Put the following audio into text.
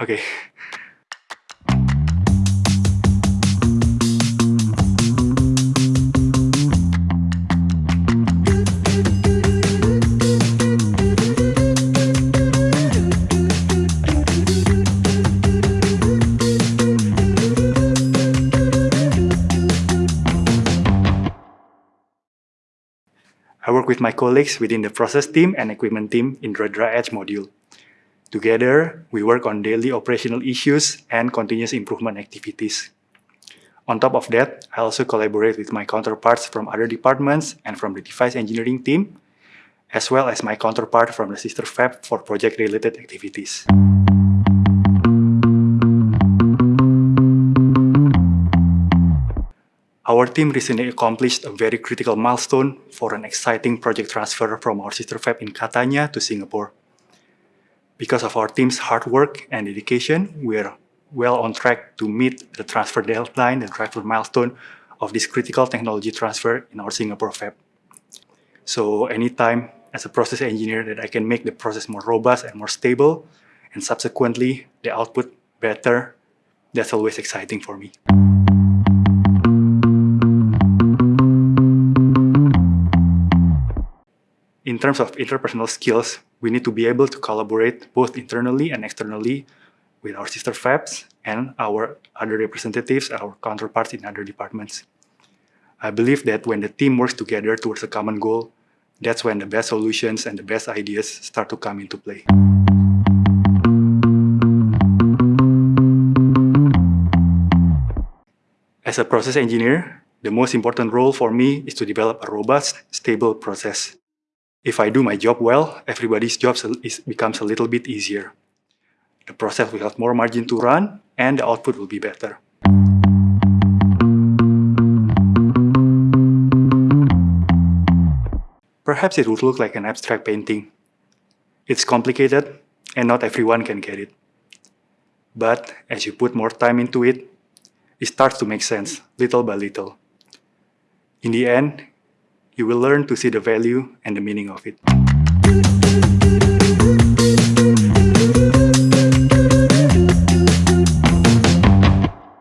Okay. I work with my colleagues within the process team and equipment team in dry etch module. Together, we work on daily operational issues and continuous improvement activities. On top of that, I also collaborate with my counterparts from other departments and from the device engineering team, as well as my counterpart from the sister fab for project-related activities. Our team recently accomplished a very critical milestone for an exciting project transfer from our sister fab in Catania to Singapore. Because of our team's hard work and dedication, we are well on track to meet the transfer deadline, the transfer milestone of this critical technology transfer in our Singapore fab. So anytime as a process engineer that I can make the process more robust and more stable, and subsequently the output better, that's always exciting for me. In terms of interpersonal skills, we need to be able to collaborate both internally and externally with our sister fabs and our other representatives, our counterparts in other departments. I believe that when the team works together towards a common goal, that's when the best solutions and the best ideas start to come into play. As a process engineer, the most important role for me is to develop a robust, stable process. If I do my job well, everybody's job is, becomes a little bit easier. The process will have more margin to run and the output will be better. Perhaps it would look like an abstract painting. It's complicated and not everyone can get it. But as you put more time into it, it starts to make sense, little by little. In the end, you will learn to see the value and the meaning of it.